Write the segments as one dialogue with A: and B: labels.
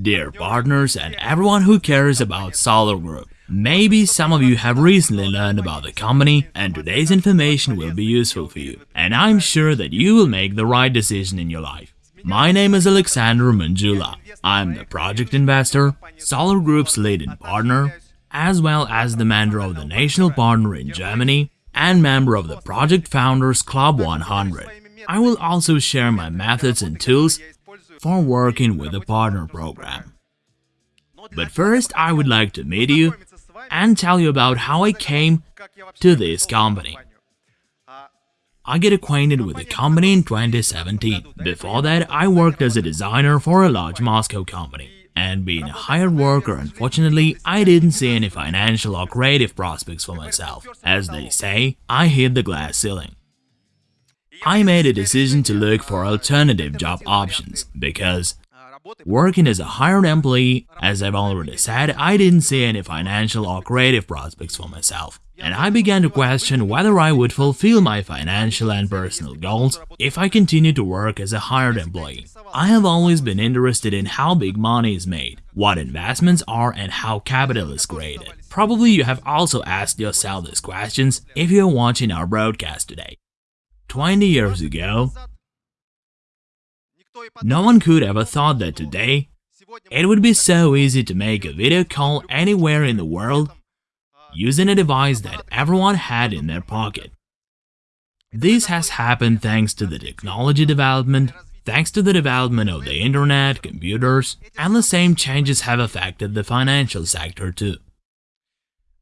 A: Dear partners and everyone who cares about Solar Group, maybe some of you have recently learned about the company and today's information will be useful for you. And I'm sure that you will make the right decision in your life. My name is Alexander Manjula. I'm the project investor, Solar Group's leading partner, as well as the mentor of the national partner in Germany and member of the Project Founders Club 100. I will also share my methods and tools for working with the partner program. But first, I would like to meet you and tell you about how I came to this company. I get acquainted with the company in 2017. Before that, I worked as a designer for a large Moscow company. And being a hired worker, unfortunately, I didn't see any financial or creative prospects for myself. As they say, I hit the glass ceiling. I made a decision to look for alternative job options because working as a hired employee, as I've already said, I didn't see any financial or creative prospects for myself. And I began to question whether I would fulfill my financial and personal goals if I continued to work as a hired employee. I have always been interested in how big money is made, what investments are and how capital is created. Probably you have also asked yourself these questions if you're watching our broadcast today. 20 years ago, no one could ever thought that today it would be so easy to make a video call anywhere in the world using a device that everyone had in their pocket. This has happened thanks to the technology development, thanks to the development of the internet, computers, and the same changes have affected the financial sector too.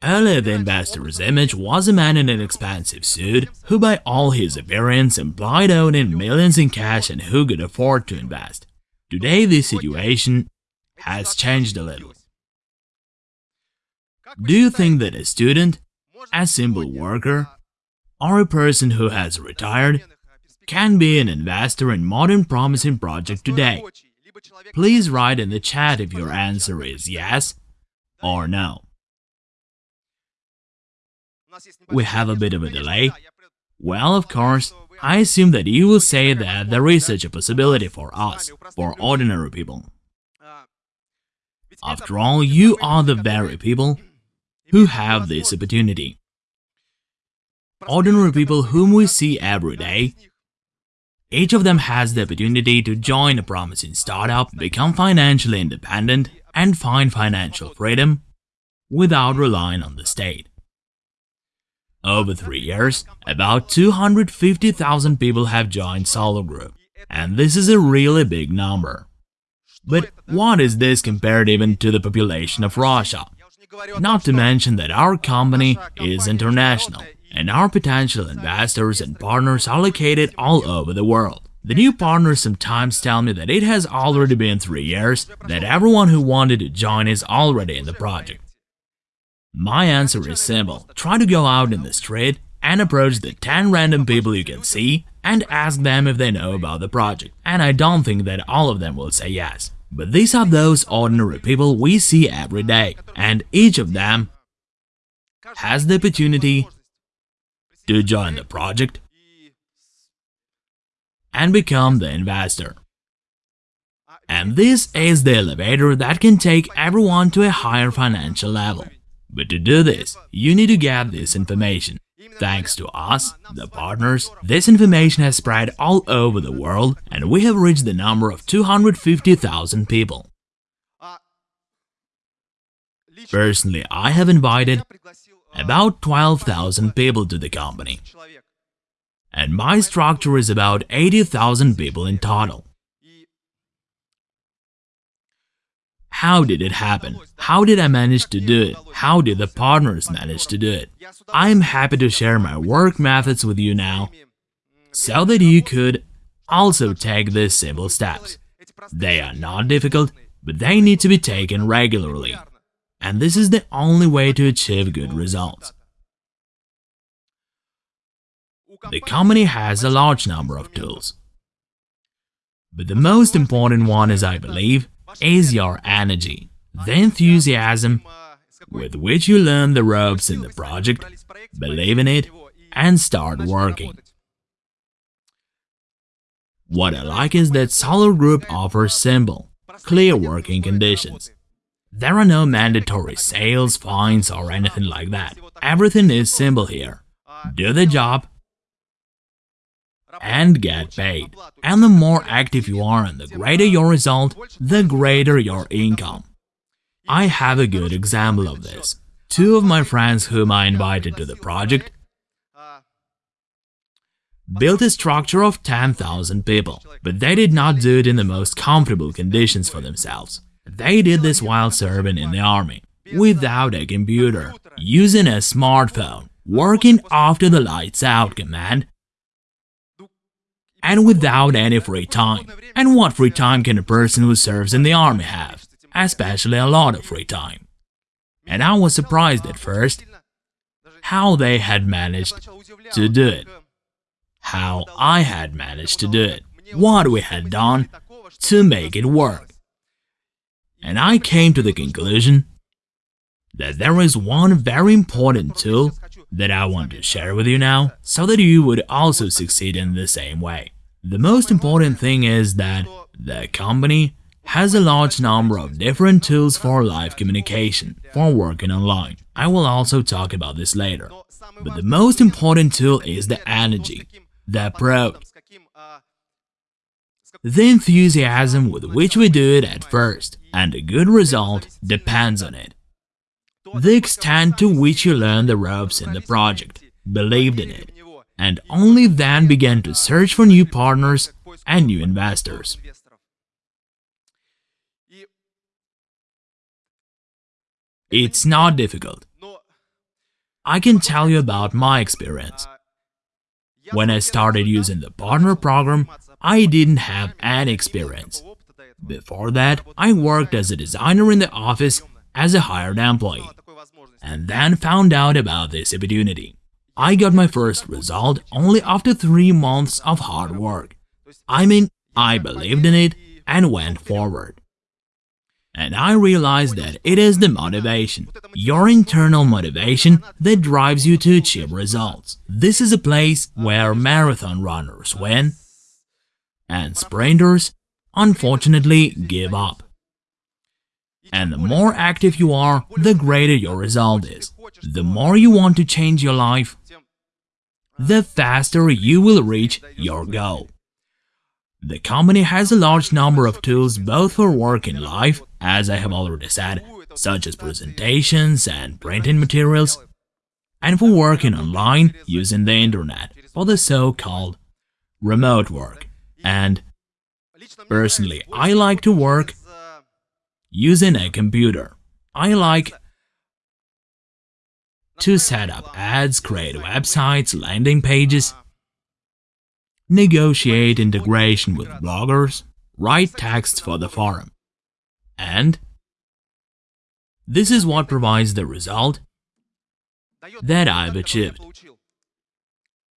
A: Earlier the investor's image was a man in an expensive suit who by all his appearance implied owning millions in cash and who could afford to invest. Today this situation has changed a little. Do you think that a student, a simple worker, or a person who has retired can be an investor in modern promising project today? Please write in the chat if your answer is yes or no. We have a bit of a delay. Well, of course, I assume that you will say that there is such a possibility for us, for ordinary people. After all, you are the very people who have this opportunity. Ordinary people whom we see every day, each of them has the opportunity to join a promising startup, become financially independent, and find financial freedom without relying on the state. Over three years, about 250,000 people have joined Solar Group, and this is a really big number. But what is this compared even to the population of Russia? Not to mention that our company is international, and our potential investors and partners are located all over the world. The new partners sometimes tell me that it has already been three years, that everyone who wanted to join is already in the project. My answer is simple. Try to go out in the street and approach the 10 random people you can see and ask them if they know about the project. And I don't think that all of them will say yes. But these are those ordinary people we see every day, and each of them has the opportunity to join the project and become the investor. And this is the elevator that can take everyone to a higher financial level. But to do this, you need to get this information. Thanks to us, the partners, this information has spread all over the world and we have reached the number of 250,000 people. Personally, I have invited about 12,000 people to the company. And my structure is about 80,000 people in total. How did it happen? How did I manage to do it? How did the partners manage to do it? I am happy to share my work methods with you now, so that you could also take these simple steps. They are not difficult, but they need to be taken regularly. And this is the only way to achieve good results. The company has a large number of tools. But the most important one is, I believe, is your energy, the enthusiasm with which you learn the ropes in the project, believe in it, and start working. What I like is that Solar Group offers simple, clear working conditions. There are no mandatory sales, fines, or anything like that. Everything is simple here. Do the job and get paid. And the more active you are and the greater your result, the greater your income. I have a good example of this. Two of my friends whom I invited to the project built a structure of 10,000 people, but they did not do it in the most comfortable conditions for themselves. They did this while serving in the army, without a computer, using a smartphone, working after the lights out command, and without any free time. And what free time can a person who serves in the army have? Especially a lot of free time. And I was surprised at first how they had managed to do it how I had managed to do it, what we had done to make it work. And I came to the conclusion that there is one very important tool that I want to share with you now so that you would also succeed in the same way. The most important thing is that the company has a large number of different tools for live communication, for working online. I will also talk about this later. But the most important tool is the energy, the approach, the enthusiasm with which we do it at first, and the good result depends on it. The extent to which you learn the ropes in the project, believed in it, and only then began to search for new partners and new investors. It's not difficult. I can tell you about my experience. When I started using the partner program, I didn't have any experience. Before that, I worked as a designer in the office as a hired employee, and then found out about this opportunity. I got my first result only after three months of hard work. I mean, I believed in it and went forward. And I realized that it is the motivation, your internal motivation that drives you to achieve results. This is a place where marathon runners win and sprinters unfortunately give up. And the more active you are, the greater your result is. The more you want to change your life, the faster you will reach your goal. The company has a large number of tools both for work in life, as I have already said, such as presentations and printing materials, and for working online using the internet for the so-called remote work. And personally, I like to work using a computer. I like to set up ads, create websites, landing pages, negotiate integration with bloggers, write texts for the forum. And this is what provides the result that I've achieved.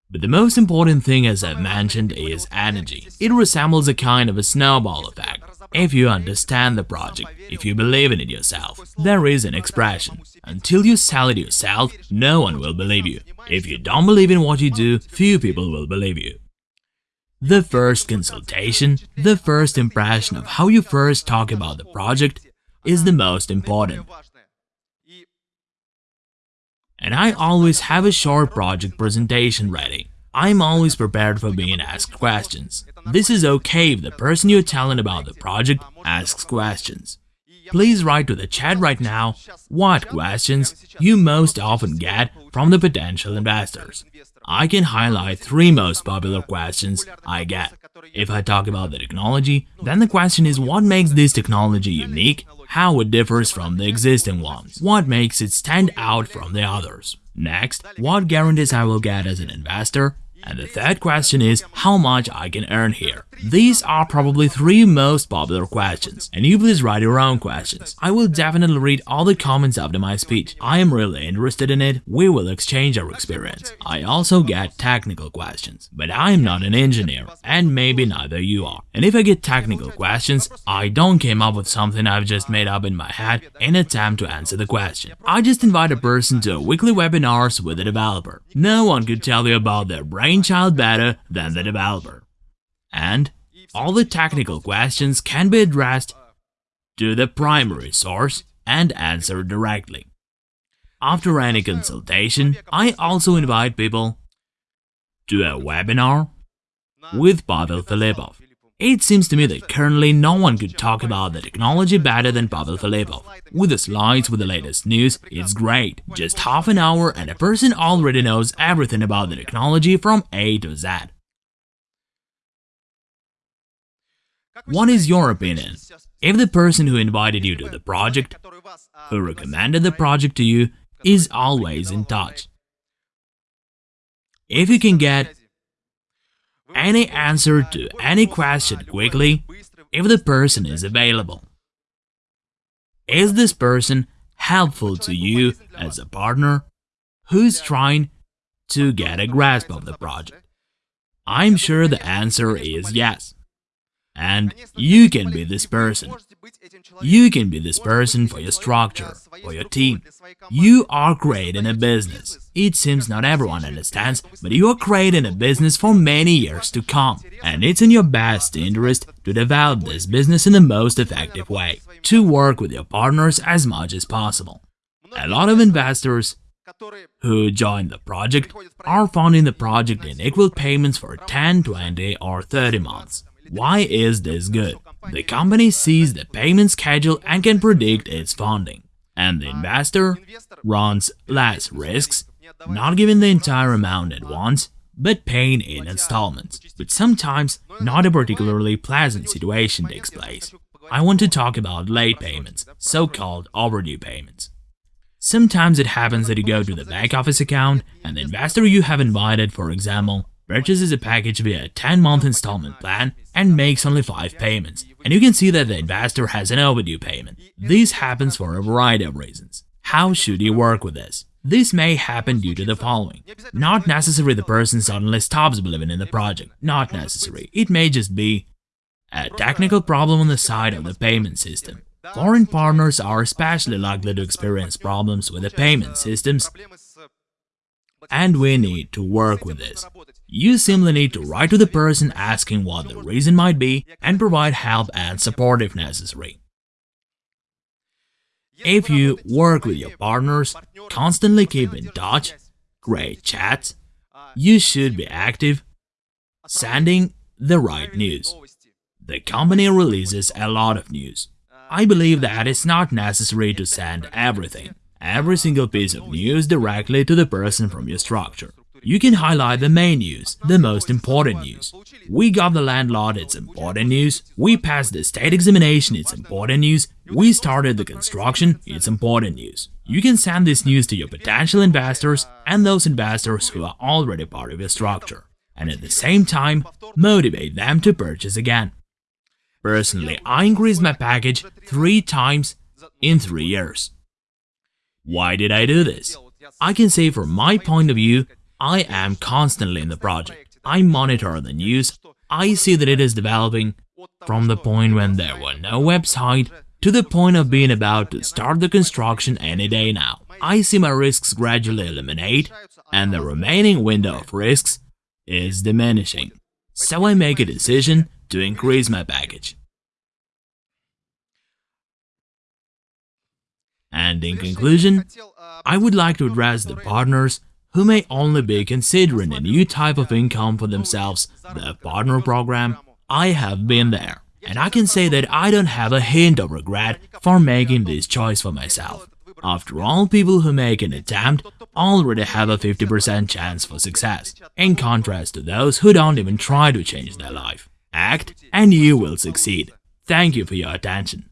A: But the most important thing, as I've mentioned, is energy. It resembles a kind of a snowball effect. If you understand the project, if you believe in it yourself, there is an expression. Until you sell it yourself, no one will believe you. If you don't believe in what you do, few people will believe you. The first consultation, the first impression of how you first talk about the project is the most important. And I always have a short project presentation ready. I'm always prepared for being asked questions. This is okay if the person you're telling about the project asks questions. Please write to the chat right now what questions you most often get from the potential investors. I can highlight three most popular questions I get. If I talk about the technology, then the question is what makes this technology unique, how it differs from the existing ones, what makes it stand out from the others. Next, what guarantees I will get as an investor, and the third question is how much I can earn here. These are probably three most popular questions, and you please write your own questions. I will definitely read all the comments after my speech. I am really interested in it, we will exchange our experience. I also get technical questions, but I am not an engineer, and maybe neither you are. And if I get technical questions, I don't came up with something I've just made up in my head in attempt to answer the question. I just invite a person to a weekly webinars with a developer. No one could tell you about their brainchild better than the developer and all the technical questions can be addressed to the primary source and answered directly. After any consultation, I also invite people to a webinar with Pavel Filipov. It seems to me that currently no one could talk about the technology better than Pavel Filipov. With the slides with the latest news, it's great. Just half an hour and a person already knows everything about the technology from A to Z. What is your opinion? If the person who invited you to the project, who recommended the project to you, is always in touch. If you can get any answer to any question quickly, if the person is available. Is this person helpful to you as a partner who's trying to get a grasp of the project? I'm sure the answer is yes. And you can be this person. You can be this person for your structure, for your team. You are creating a business. It seems not everyone understands, but you are creating a business for many years to come. And it's in your best interest to develop this business in the most effective way, to work with your partners as much as possible. A lot of investors who join the project are funding the project in equal payments for 10, 20 or 30 months. Why is this good? The company sees the payment schedule and can predict its funding. And the investor runs less risks, not giving the entire amount at once, but paying in installments. But sometimes, not a particularly pleasant situation takes place. I want to talk about late payments, so-called overdue payments. Sometimes it happens that you go to the back office account and the investor you have invited, for example, purchases a package via a 10-month installment plan and makes only 5 payments. And you can see that the investor has an overdue payment. This happens for a variety of reasons. How should you work with this? This may happen due to the following. Not necessarily the person suddenly stops believing in the project, not necessary. It may just be a technical problem on the side of the payment system. Foreign partners are especially likely to experience problems with the payment systems and we need to work with this. You simply need to write to the person asking what the reason might be and provide help and support if necessary. If you work with your partners, constantly keep in touch, create chats, you should be active, sending the right news. The company releases a lot of news. I believe that it's not necessary to send everything, every single piece of news directly to the person from your structure. You can highlight the main news, the most important news. We got the landlord, it's important news. We passed the state examination, it's important news. We started the construction, it's important news. You can send this news to your potential investors and those investors who are already part of your structure, and at the same time, motivate them to purchase again. Personally, I increased my package three times in three years. Why did I do this? I can say from my point of view, I am constantly in the project. I monitor the news. I see that it is developing from the point when there were no website to the point of being about to start the construction any day now. I see my risks gradually eliminate and the remaining window of risks is diminishing. So I make a decision to increase my package. And in conclusion, I would like to address the partners who may only be considering a new type of income for themselves, the partner program, I have been there. And I can say that I don't have a hint of regret for making this choice for myself. After all, people who make an attempt already have a 50% chance for success, in contrast to those who don't even try to change their life. Act and you will succeed. Thank you for your attention.